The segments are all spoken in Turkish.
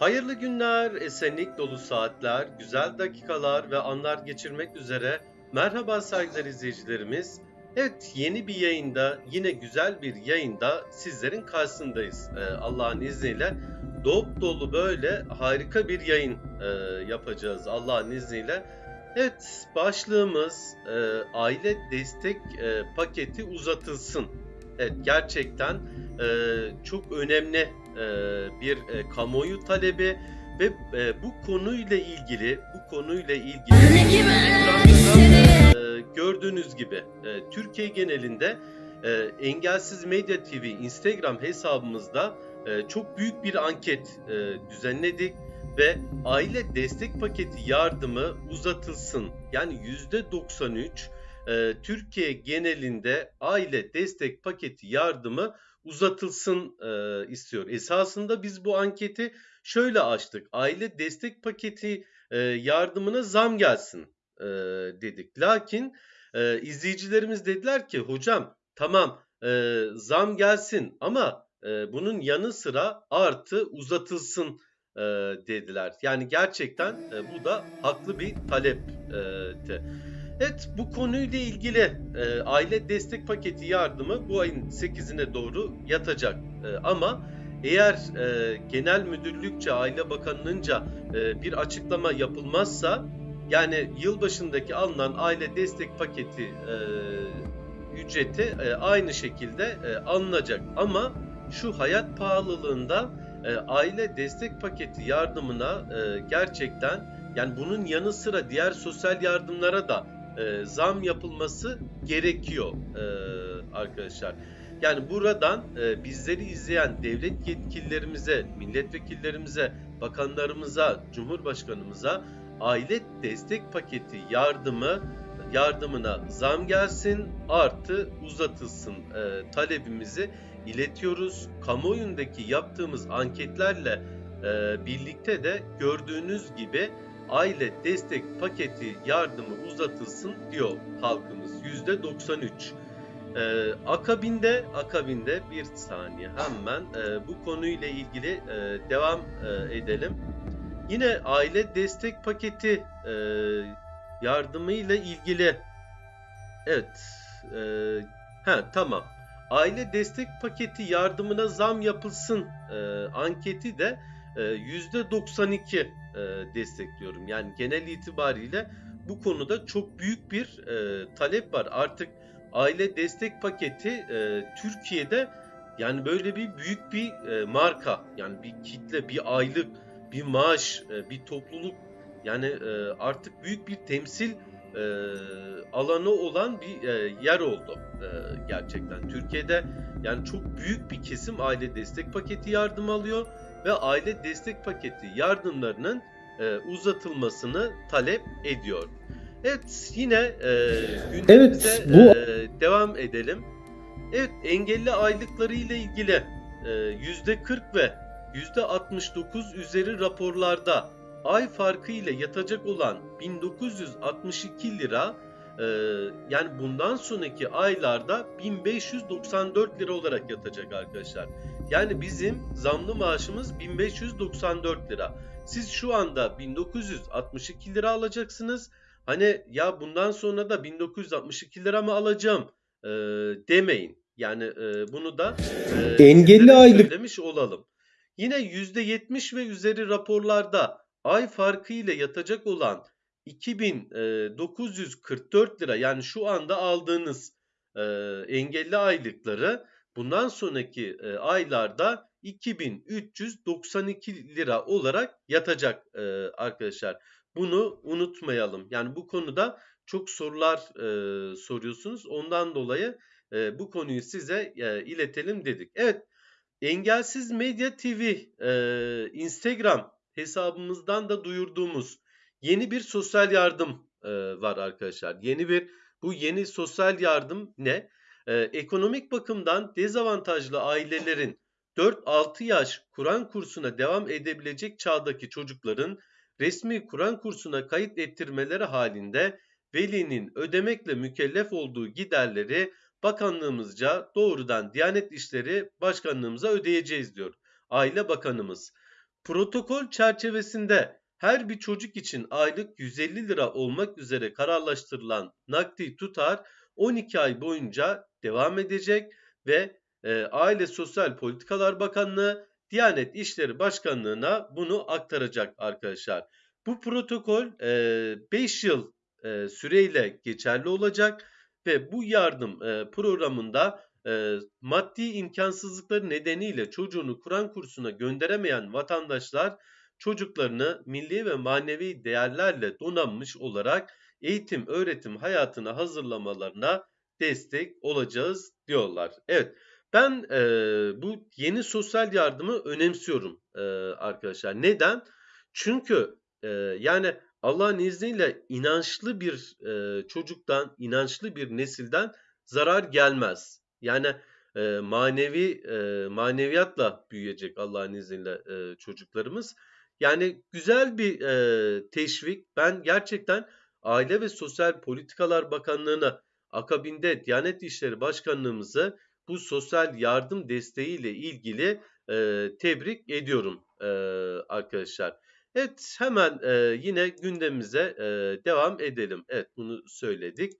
Hayırlı günler, esenlik dolu saatler, güzel dakikalar ve anlar geçirmek üzere. Merhaba saygıdeğer izleyicilerimiz. Evet yeni bir yayında, yine güzel bir yayında sizlerin karşısındayız. Ee, Allah'ın izniyle dop dolu böyle harika bir yayın e, yapacağız Allah'ın izniyle. Evet başlığımız e, aile destek e, paketi uzatılsın. Evet gerçekten e, çok önemli e, bir e, kamuoyu talebi ve e, bu konuyla ilgili bu konuyla ilgili e, gördüğünüz gibi e, Türkiye genelinde e, Engelsiz Medya TV Instagram hesabımızda e, çok büyük bir anket e, düzenledik ve aile destek paketi yardımı uzatılsın. Yani %93 e, Türkiye genelinde aile destek paketi yardımı uzatılsın e, istiyor. Esasında biz bu anketi şöyle açtık. Aile destek paketi e, yardımına zam gelsin e, dedik. Lakin e, izleyicilerimiz dediler ki hocam tamam e, zam gelsin ama e, bunun yanı sıra artı uzatılsın e, dediler. Yani gerçekten e, bu da haklı bir talepti. Evet bu konuyla ilgili e, aile destek paketi yardımı bu ayın 8'ine doğru yatacak. E, ama eğer e, genel müdürlükçe aile bakanlığınca e, bir açıklama yapılmazsa yani yılbaşındaki alınan aile destek paketi e, ücreti e, aynı şekilde e, alınacak. Ama şu hayat pahalılığında e, aile destek paketi yardımına e, gerçekten yani bunun yanı sıra diğer sosyal yardımlara da e, zam yapılması gerekiyor e, arkadaşlar. Yani buradan e, bizleri izleyen devlet yetkililerimize, milletvekillerimize, bakanlarımıza, cumhurbaşkanımıza aile destek paketi yardımı yardımına zam gelsin artı uzatılsın e, talebimizi iletiyoruz. Kamuoyundaki yaptığımız anketlerle e, birlikte de gördüğünüz gibi aile destek paketi yardımı uzatılsın diyor halkımız. %93. Ee, akabinde akabinde bir saniye hemen e, bu konuyla ilgili e, devam e, edelim. Yine aile destek paketi e, yardımıyla ilgili evet e, ha tamam aile destek paketi yardımına zam yapılsın e, anketi de %92 e, destekliyorum. Yani genel itibariyle bu konuda çok büyük bir e, talep var. Artık aile destek paketi e, Türkiye'de yani böyle bir büyük bir marka yani bir kitle, bir aylık, bir maaş, bir topluluk yani artık büyük bir temsil e, alanı olan bir yer oldu gerçekten. Türkiye'de yani çok büyük bir kesim aile destek paketi yardım alıyor ve aile destek paketi yardımlarının e, uzatılmasını talep ediyor. Evet yine e, gündemimize Evet, bu- e, devam edelim. Evet engelli aylıkları ile ilgili e, %40 ve %69 üzeri raporlarda ay farkı ile yatacak olan 1962 lira e, yani bundan sonraki aylarda 1594 lira olarak yatacak arkadaşlar. Yani bizim zamlı maaşımız 1594 lira. Siz şu anda 1962 lira alacaksınız. Hani ya bundan sonra da 1962 lira mı alacağım e, demeyin. Yani e, bunu da e, Engelli aylık- söylemiş olalım. Yine %70 ve üzeri raporlarda ay farkı ile yatacak olan 2944 lira yani şu anda aldığınız e, engelli aylıkları bundan sonraki e, aylarda 2392 lira olarak yatacak e, arkadaşlar. Bunu unutmayalım. Yani bu konuda çok sorular e, soruyorsunuz. Ondan dolayı e, bu konuyu size e, iletelim dedik. Evet, Engelsiz Medya TV e, Instagram hesabımızdan da duyurduğumuz yeni bir sosyal yardım e, var arkadaşlar. Yeni bir bu yeni sosyal yardım ne? E, ekonomik bakımdan dezavantajlı ailelerin 4-6 yaş Kur'an kursuna devam edebilecek çağdaki çocukların resmi Kur'an kursuna kayıt ettirmeleri halinde velinin ödemekle mükellef olduğu giderleri bakanlığımızca doğrudan Diyanet İşleri Başkanlığımıza ödeyeceğiz diyor. Aile Bakanımız. Protokol çerçevesinde her bir çocuk için aylık 150 lira olmak üzere kararlaştırılan nakdi tutar 12 ay boyunca devam edecek ve e, Aile Sosyal Politikalar Bakanlığı Diyanet İşleri Başkanlığı'na bunu aktaracak arkadaşlar. Bu protokol 5 e, yıl e, süreyle geçerli olacak ve bu yardım e, programında e, maddi imkansızlıkları nedeniyle çocuğunu Kur'an kursuna gönderemeyen vatandaşlar çocuklarını milli ve manevi değerlerle donanmış olarak eğitim öğretim hayatına hazırlamalarına destek olacağız diyorlar. Evet ben e, bu yeni sosyal yardımı önemsiyorum e, arkadaşlar. Neden? Çünkü e, yani Allah'ın izniyle inançlı bir e, çocuktan, inançlı bir nesilden zarar gelmez. Yani e, manevi e, maneviyatla büyüyecek Allah'ın izniyle e, çocuklarımız. Yani güzel bir e, teşvik. Ben gerçekten Aile ve Sosyal Politikalar Bakanlığı'na akabinde Diyanet İşleri Başkanlığımızı bu sosyal yardım desteğiyle ilgili e, tebrik ediyorum e, arkadaşlar. Evet hemen e, yine gündemimize e, devam edelim. Evet bunu söyledik.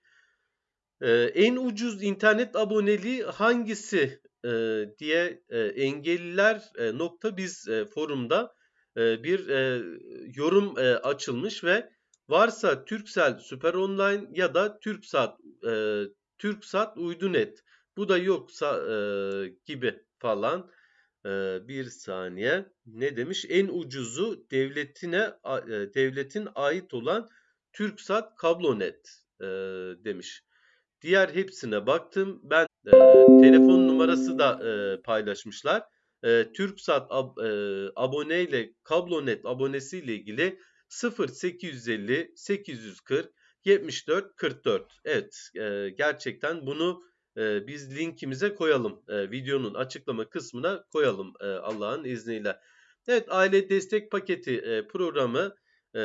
E, en ucuz internet aboneliği hangisi e, diye e, engelliler e, nokta biz e, forumda e, bir e, yorum e, açılmış ve varsa Turkcell Süper Online ya da Türksat e, Türksat Uydunet bu da yoksa e, gibi falan ee, bir saniye. Ne demiş? En ucuzu devletine e, devletin ait olan Türksat Kablonet e, demiş. Diğer hepsine baktım. Ben e, telefon numarası da e, paylaşmışlar. E, Türksat ab, e, aboneyle Kablonet abonesiyle ilgili 0850 840 74 44. Evet, e, gerçekten bunu e, biz linkimize koyalım. E, videonun açıklama kısmına koyalım e, Allah'ın izniyle. Evet aile destek paketi e, programı e,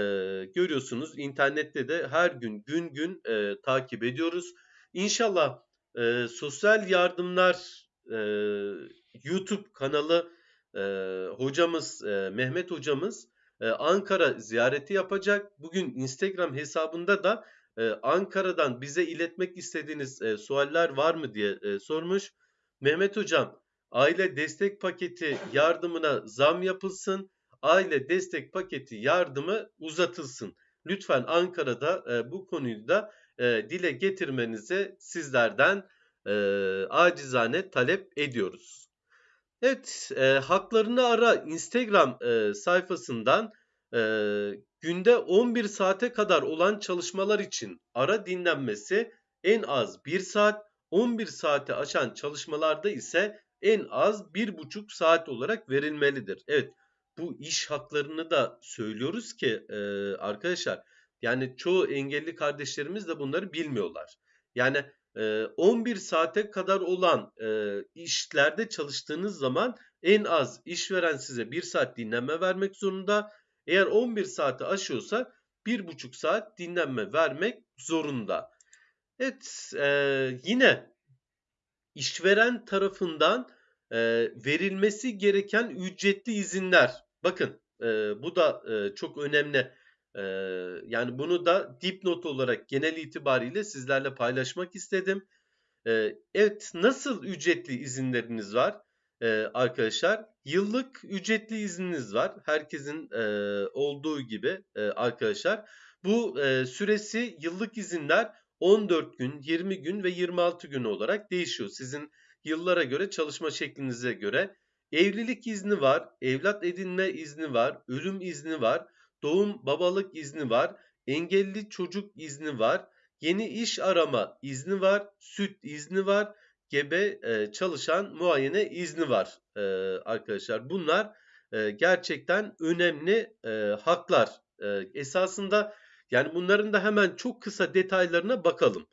görüyorsunuz. İnternette de her gün gün gün e, takip ediyoruz. İnşallah e, sosyal yardımlar e, YouTube kanalı e, hocamız e, Mehmet hocamız e, Ankara ziyareti yapacak. Bugün Instagram hesabında da e, Ankara'dan bize iletmek istediğiniz e, sualler var mı diye e, sormuş. Mehmet Hocam, aile destek paketi yardımına zam yapılsın, aile destek paketi yardımı uzatılsın. Lütfen Ankara'da e, bu konuyu da dile getirmenizi sizlerden acizane talep ediyoruz. Evet, e, haklarını ara Instagram e, sayfasından e, günde 11 saate kadar olan çalışmalar için ara dinlenmesi en az 1 saat, 11 saate aşan çalışmalarda ise en az 1,5 saat olarak verilmelidir. Evet bu iş haklarını da söylüyoruz ki e, arkadaşlar yani çoğu engelli kardeşlerimiz de bunları bilmiyorlar. Yani 11 saate kadar olan e, işlerde çalıştığınız zaman en az işveren size 1 saat dinlenme vermek zorunda eğer 11 saati aşıyorsa 1,5 saat dinlenme vermek zorunda. Evet e, yine işveren tarafından e, verilmesi gereken ücretli izinler. Bakın bu da çok önemli. E, yani bunu da dipnot olarak genel itibariyle sizlerle paylaşmak istedim. E, evet nasıl ücretli izinleriniz var? e, arkadaşlar. Yıllık ücretli izniniz var. Herkesin e, olduğu gibi e, arkadaşlar. Bu e, süresi yıllık izinler 14 gün, 20 gün ve 26 gün olarak değişiyor. Sizin yıllara göre çalışma şeklinize göre. Evlilik izni var, evlat edinme izni var, ölüm izni var, doğum babalık izni var, engelli çocuk izni var, yeni iş arama izni var, süt izni var, gebe e, çalışan muayene izni var e, arkadaşlar. Bunlar e, gerçekten önemli e, haklar. E, esasında yani bunların da hemen çok kısa detaylarına bakalım.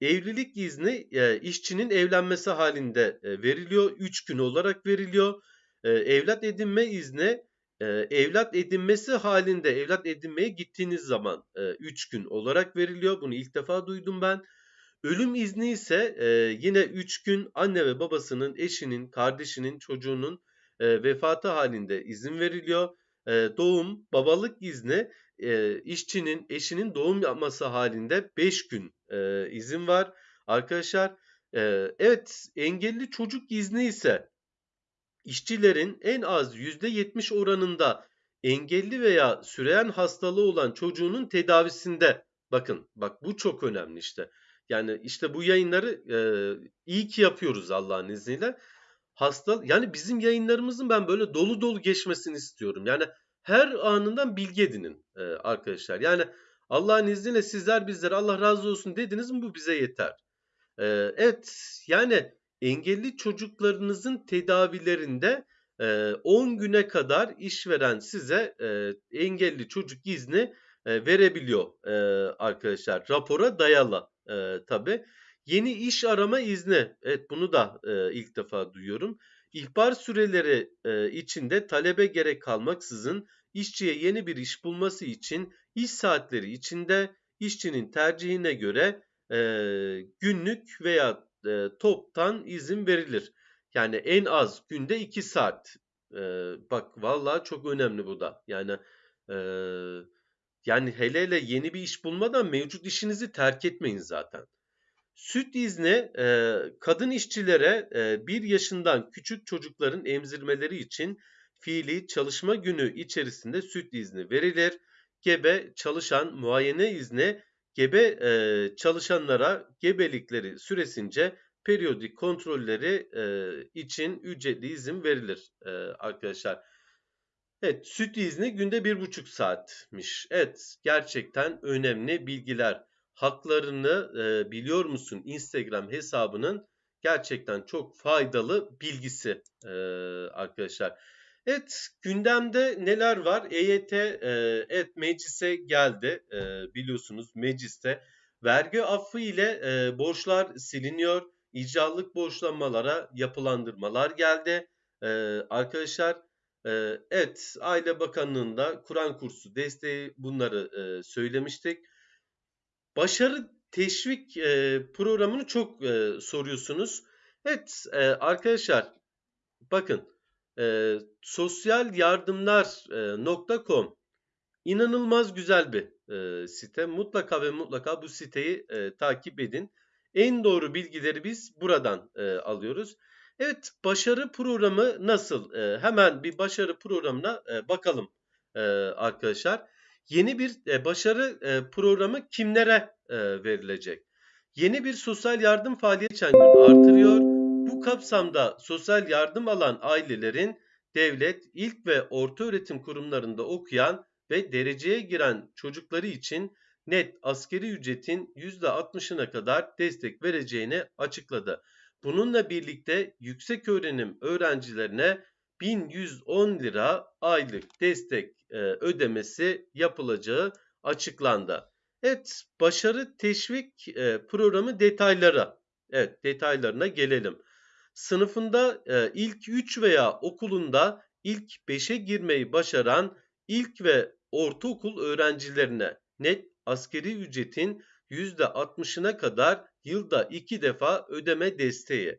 Evlilik izni e, işçinin evlenmesi halinde e, veriliyor. 3 gün olarak veriliyor. E, evlat edinme izni e, evlat edinmesi halinde evlat edinmeye gittiğiniz zaman 3 e, gün olarak veriliyor. Bunu ilk defa duydum ben. Ölüm izni ise e, yine 3 gün anne ve babasının, eşinin, kardeşinin, çocuğunun e, vefatı halinde izin veriliyor. e, doğum, babalık izni e, işçinin eşinin doğum yapması halinde 5 gün e, izin var. Arkadaşlar e, evet engelli çocuk izni ise işçilerin en az %70 oranında engelli veya süreyen hastalığı olan çocuğunun tedavisinde bakın bak bu çok önemli işte. Yani işte bu yayınları e, iyi ki yapıyoruz Allah'ın izniyle. Hasta yani bizim yayınlarımızın ben böyle dolu dolu geçmesini istiyorum. Yani her anından bilgi edinin e, arkadaşlar. Yani Allah'ın izniyle sizler bizlere Allah razı olsun dediniz mi bu bize yeter. E, evet yani engelli çocuklarınızın tedavilerinde 10 güne kadar işveren size engelli çocuk izni verebiliyor arkadaşlar. Rapora dayalı tabi. Yeni iş arama izni. Evet bunu da ilk defa duyuyorum. İhbar süreleri içinde talebe gerek kalmaksızın işçiye yeni bir iş bulması için iş saatleri içinde işçinin tercihine göre günlük veya toptan izin verilir. Yani en az günde 2 saat. Ee, bak vallahi çok önemli bu da. Yani e, yani hele hele yeni bir iş bulmadan mevcut işinizi terk etmeyin zaten. Süt izni e, kadın işçilere e, 1 yaşından küçük çocukların emzirmeleri için fiili çalışma günü içerisinde süt izni verilir. Gebe çalışan muayene izni gebe e, çalışanlara gebelikleri süresince periyodik kontrolleri e, için ücretli izin verilir e, arkadaşlar. Evet süt izni günde bir buçuk saatmiş. Evet gerçekten önemli bilgiler. Haklarını e, biliyor musun Instagram hesabının gerçekten çok faydalı bilgisi e, arkadaşlar. Evet gündemde neler var? EYT e, evet meclise geldi e, biliyorsunuz mecliste vergi affı ile e, borçlar siliniyor icralık borçlanmalara yapılandırmalar geldi. Ee, arkadaşlar e, evet Aile Bakanlığı'nda Kur'an kursu desteği bunları e, söylemiştik. Başarı teşvik e, programını çok e, soruyorsunuz. Evet e, arkadaşlar bakın e, sosyalyardımlar.com inanılmaz güzel bir e, site. Mutlaka ve mutlaka bu siteyi e, takip edin. En doğru bilgileri biz buradan e, alıyoruz. Evet başarı programı nasıl? E, hemen bir başarı programına e, bakalım e, arkadaşlar. Yeni bir e, başarı e, programı kimlere e, verilecek? Yeni bir sosyal yardım faaliyeti geçen gün artırıyor. Kapsamda sosyal yardım alan ailelerin devlet, ilk ve orta öğretim kurumlarında okuyan ve dereceye giren çocukları için net askeri ücretin %60'ına kadar destek vereceğini açıkladı. Bununla birlikte yüksek öğrenim öğrencilerine 1110 lira aylık destek e, ödemesi yapılacağı açıklandı. Evet, başarı teşvik e, programı detaylara. Evet, detaylarına gelelim. Sınıfında e, ilk 3 veya okulunda ilk 5'e girmeyi başaran ilk ve ortaokul öğrencilerine net askeri ücretin %60'ına kadar yılda 2 defa ödeme desteği.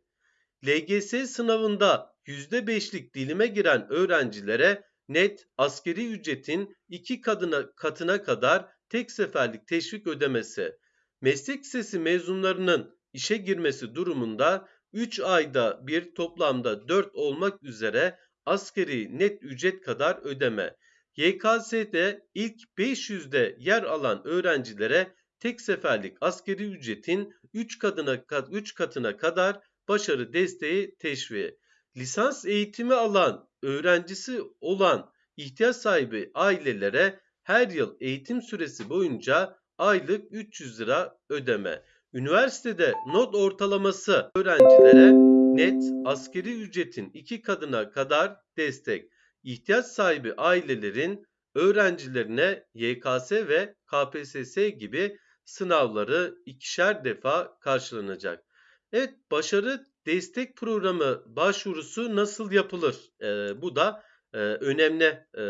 LGS sınavında %5'lik dilime giren öğrencilere net askeri ücretin 2 kadına, katına kadar tek seferlik teşvik ödemesi. Meslek lisesi mezunlarının işe girmesi durumunda 3 ayda bir toplamda 4 olmak üzere askeri net ücret kadar ödeme. YKS'de ilk 500'de yer alan öğrencilere tek seferlik askeri ücretin 3 katına, 3 katına kadar başarı desteği teşviği. Lisans eğitimi alan, öğrencisi olan ihtiyaç sahibi ailelere her yıl eğitim süresi boyunca aylık 300 lira ödeme. Üniversitede not ortalaması öğrencilere net askeri ücretin 2 katına kadar destek ihtiyaç sahibi ailelerin öğrencilerine YKS ve KPSS gibi sınavları ikişer defa karşılanacak. Evet başarı destek programı başvurusu nasıl yapılır? Ee, bu da e, önemli e,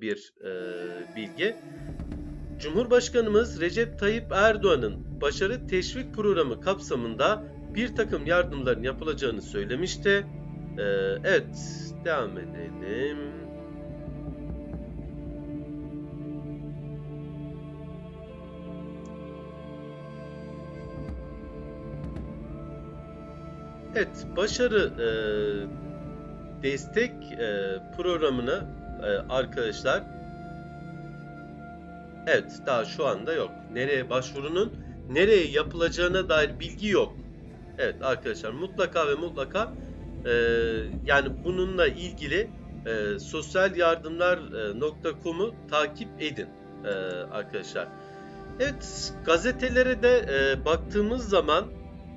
bir e, bilgi. Cumhurbaşkanımız Recep Tayyip Erdoğan'ın başarı teşvik programı kapsamında bir takım yardımların yapılacağını söylemişti. Ee, evet, devam edelim. Evet, başarı e, destek e, programına e, arkadaşlar evet daha şu anda yok. Nereye başvurunun nereye yapılacağına dair bilgi yok. Evet arkadaşlar mutlaka ve mutlaka e, yani bununla ilgili e, sosyal-yardımlar.com'u takip edin e, arkadaşlar. Evet gazetelere de e, baktığımız zaman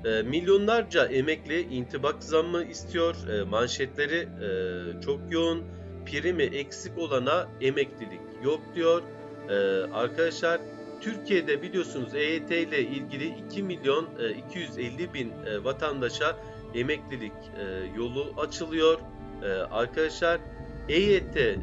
e, milyonlarca emekli intibak zammı istiyor. E, manşetleri e, çok yoğun. Primi eksik olana emeklilik yok diyor. E, arkadaşlar Türkiye'de biliyorsunuz EYT ile ilgili 2 milyon e, 250 bin e, vatandaşa emeklilik e, yolu açılıyor. E, arkadaşlar EYT e,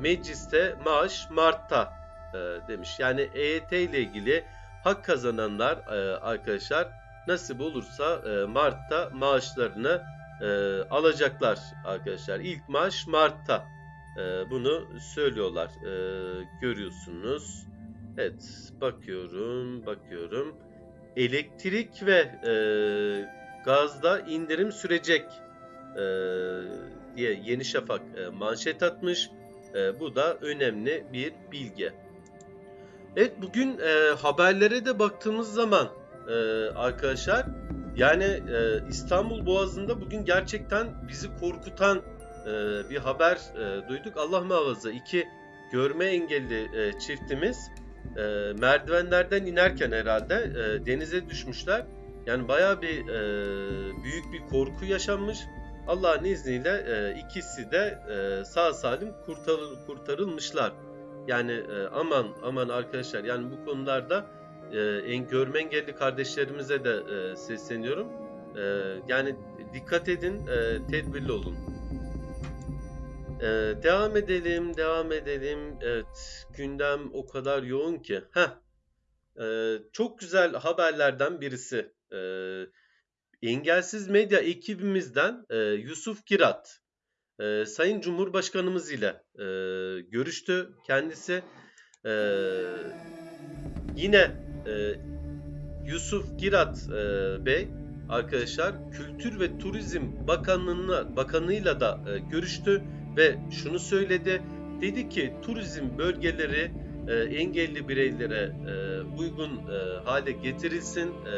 mecliste maaş Mart'ta e, demiş. Yani EYT ile ilgili hak kazananlar e, arkadaşlar nasip olursa e, Mart'ta maaşlarını e, alacaklar arkadaşlar. İlk maaş Mart'ta e, bunu söylüyorlar. E, görüyorsunuz. Evet bakıyorum bakıyorum. Elektrik ve e, gazda indirim sürecek e, diye Yeni Şafak e, manşet atmış. E, bu da önemli bir bilgi. Evet bugün e, haberlere de baktığımız zaman e, arkadaşlar yani e, İstanbul Boğazı'nda bugün gerçekten bizi korkutan e, bir haber e, duyduk. Allah muhafaza iki görme engelli e, çiftimiz merdivenlerden inerken herhalde denize düşmüşler. Yani bayağı bir büyük bir korku yaşanmış. Allah'ın izniyle ikisi de sağ salim kurtarıl, kurtarılmışlar. Yani aman aman arkadaşlar yani bu konularda en görme engelli kardeşlerimize de sesleniyorum. Yani dikkat edin, tedbirli olun. E, devam edelim, devam edelim. Evet, gündem o kadar yoğun ki. Heh, e, çok güzel haberlerden birisi. E, Engelsiz Medya ekibimizden e, Yusuf Girat, e, Sayın Cumhurbaşkanımız ile e, görüştü kendisi. E, yine e, Yusuf Girat e, Bey arkadaşlar Kültür ve Turizm Bakanlığı'na Bakanlığıyla da e, görüştü ve şunu söyledi. Dedi ki turizm bölgeleri e, engelli bireylere e, uygun e, hale getirilsin. E,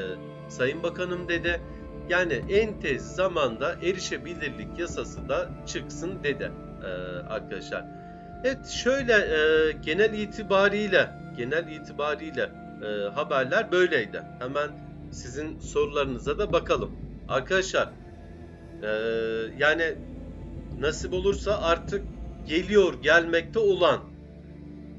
Sayın Bakanım dedi. Yani en tez zamanda erişebilirlik yasası da çıksın dedi e, arkadaşlar. Evet şöyle e, genel itibariyle genel itibariyle e, haberler böyleydi. Hemen sizin sorularınıza da bakalım. Arkadaşlar e, yani nasip olursa artık geliyor gelmekte olan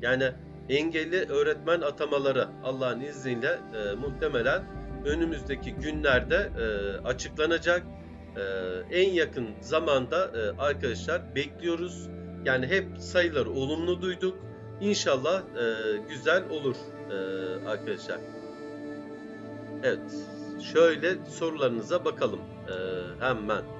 yani engelli öğretmen atamaları Allah'ın izniyle e, muhtemelen önümüzdeki günlerde e, açıklanacak. E, en yakın zamanda e, arkadaşlar bekliyoruz. Yani hep sayıları olumlu duyduk. İnşallah e, güzel olur e, arkadaşlar. Evet, şöyle sorularınıza bakalım e, hemen.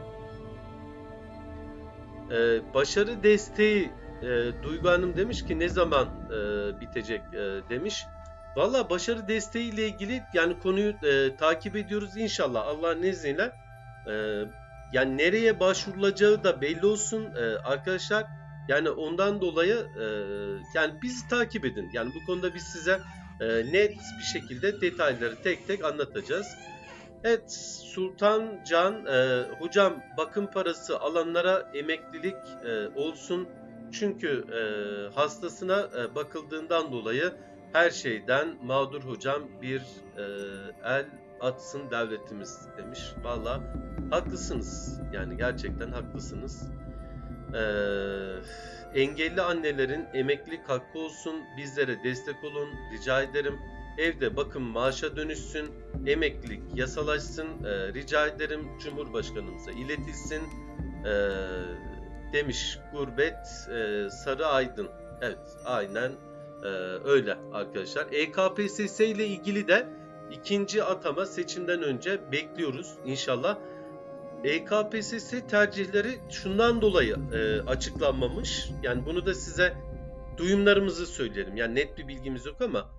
E, başarı desteği e, Duygu Hanım demiş ki ne zaman e, bitecek e, demiş. Valla başarı desteği ile ilgili yani konuyu e, takip ediyoruz inşallah Allah'ın izniyle. E, yani nereye başvurulacağı da belli olsun e, arkadaşlar. Yani ondan dolayı e, yani bizi takip edin. Yani bu konuda biz size e, net bir şekilde detayları tek tek anlatacağız. Evet Sultan Can e, hocam bakım parası alanlara emeklilik e, olsun. Çünkü e, hastasına e, bakıldığından dolayı her şeyden mağdur hocam bir e, el atsın devletimiz demiş. Valla haklısınız. Yani gerçekten haklısınız. E, engelli annelerin emeklilik hakkı olsun. Bizlere destek olun. Rica ederim. Evde bakım maaşa dönüşsün. Emeklilik yasalaşsın. E, rica ederim. Cumhurbaşkanımıza iletilsin. E, demiş Gurbet e, Sarı Aydın. Evet aynen ee, öyle arkadaşlar. EKPSS ile ilgili de ikinci atama seçimden önce bekliyoruz inşallah. EKPSS tercihleri şundan dolayı e, açıklanmamış. Yani bunu da size duyumlarımızı söyleyelim. Yani net bir bilgimiz yok ama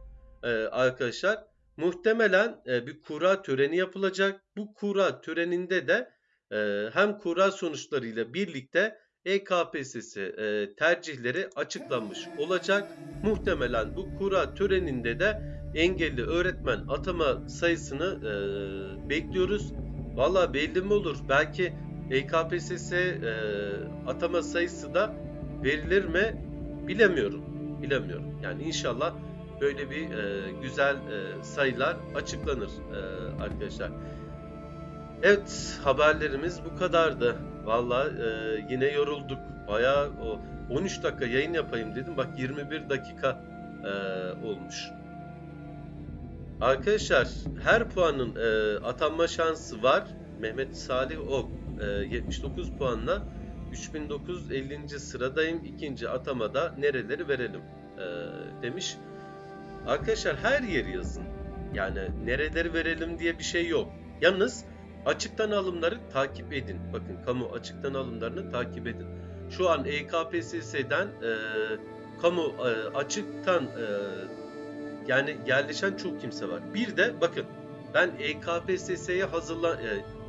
e, arkadaşlar muhtemelen e, bir kura töreni yapılacak. Bu kura töreninde de e, hem kura sonuçlarıyla birlikte EKPSS e, tercihleri açıklanmış olacak. Muhtemelen bu kura töreninde de engelli öğretmen atama sayısını e, bekliyoruz. Valla belli mi olur? Belki EKPSS e, atama sayısı da verilir mi? Bilemiyorum. Bilemiyorum. Yani inşallah böyle bir e, güzel e, sayılar açıklanır e, arkadaşlar. Evet haberlerimiz bu kadardı. Valla e, yine yorulduk. Bayağı o 13 dakika yayın yapayım dedim. Bak 21 dakika e, olmuş. Arkadaşlar her puanın e, atanma şansı var. Mehmet Salih Ok e, 79 puanla 3950. sıradayım. İkinci atamada nereleri verelim e, demiş. Arkadaşlar her yeri yazın. Yani nereleri verelim diye bir şey yok. Yalnız açıktan alımları takip edin. Bakın kamu açıktan alımlarını takip edin. Şu an E EKPSS'den e, kamu e, açıktan e, yani yerleşen çok kimse var. Bir de bakın ben E EKPSS'ye hazırlan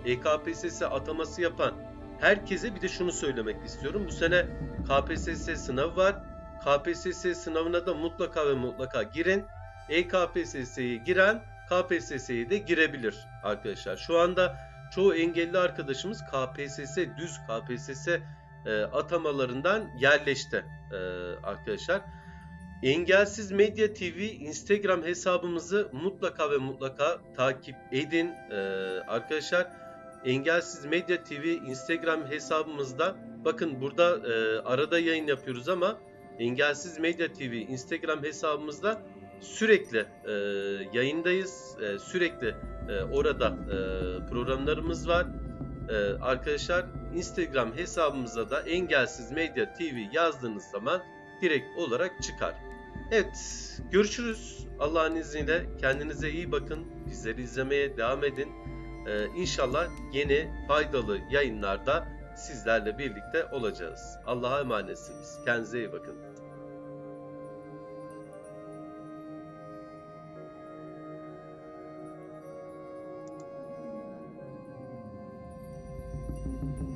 e, EKPSS ataması yapan herkese bir de şunu söylemek istiyorum. Bu sene KPSS sınavı var. KPSS sınavına da mutlaka ve mutlaka girin. EKPSS'ye giren KPSS'ye de girebilir arkadaşlar. Şu anda çoğu engelli arkadaşımız KPSS düz KPSS e, atamalarından yerleşti e, arkadaşlar. Engelsiz Medya TV Instagram hesabımızı mutlaka ve mutlaka takip edin e, arkadaşlar. Engelsiz Medya TV Instagram hesabımızda bakın burada e, arada yayın yapıyoruz ama Engelsiz Medya TV Instagram hesabımızda sürekli e, yayındayız. E, sürekli e, orada e, programlarımız var. E, arkadaşlar Instagram hesabımıza da Engelsiz Medya TV yazdığınız zaman direkt olarak çıkar. Evet, görüşürüz. Allah'ın izniyle kendinize iyi bakın. Bizleri izlemeye devam edin. Ee, inşallah yeni faydalı yayınlarda sizlerle birlikte olacağız. Allah'a emanetsiniz. Kendinize iyi bakın.